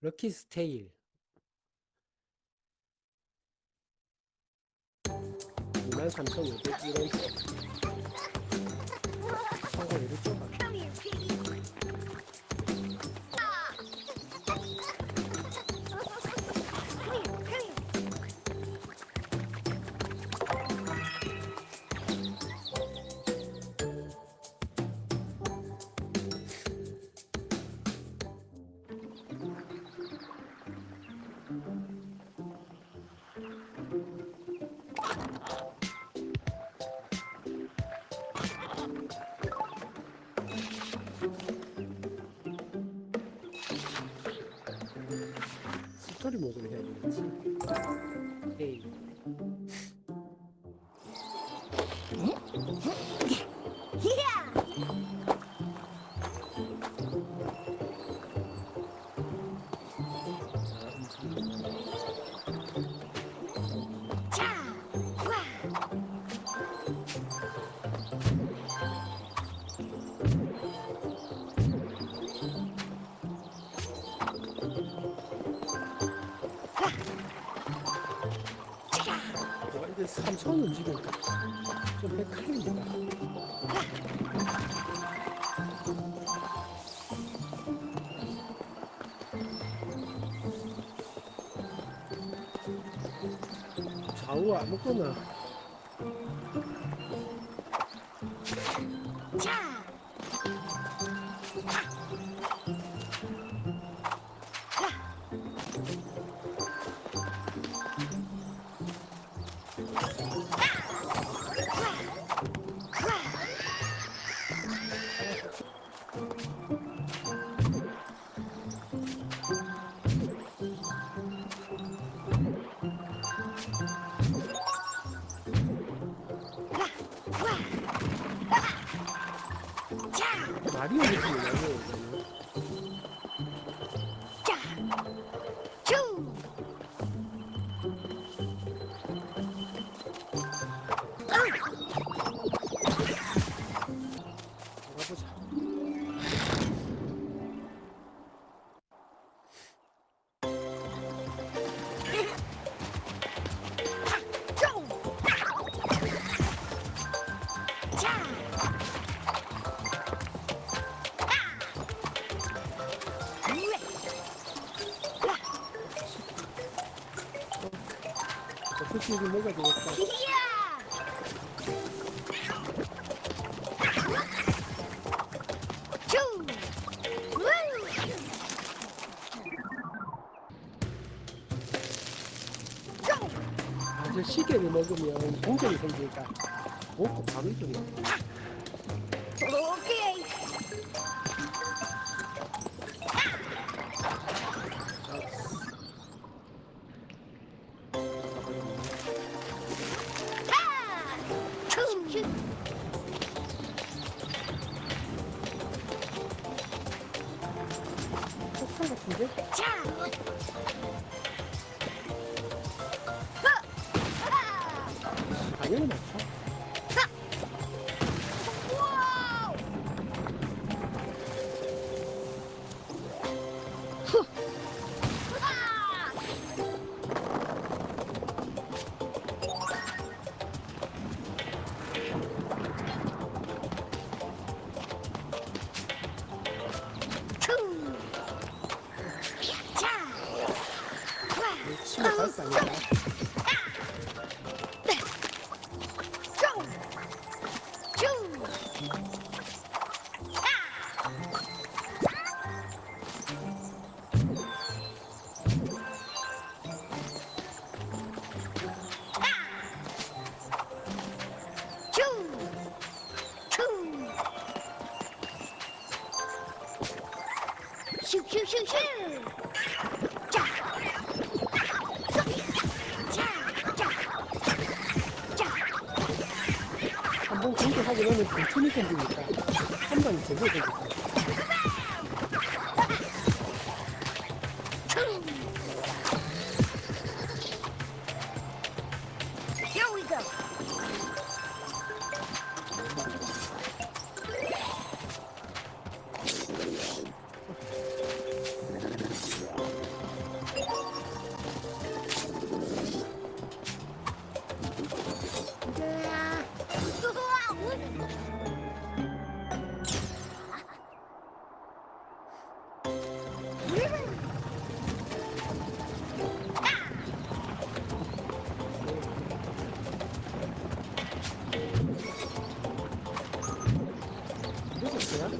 럭키 스테일 23,501원 청구율이 るもん、それ、えい。 와 이게 삼선 움직이니까 좀 헷갈립니다. 좌우 아무거나. 자. マリオです、 좀 먹어야! 되겠다! 아저 시계를 먹으면 동전이 생기니까. 먹고 바로 이동해 오 같은데? 자! 아! 당연히 맞죠 là gì đó Shoo, shoo, shoo, shoo! 공격하고 나면 continu이 생기니까 한 방이 제대로 되니까 그냥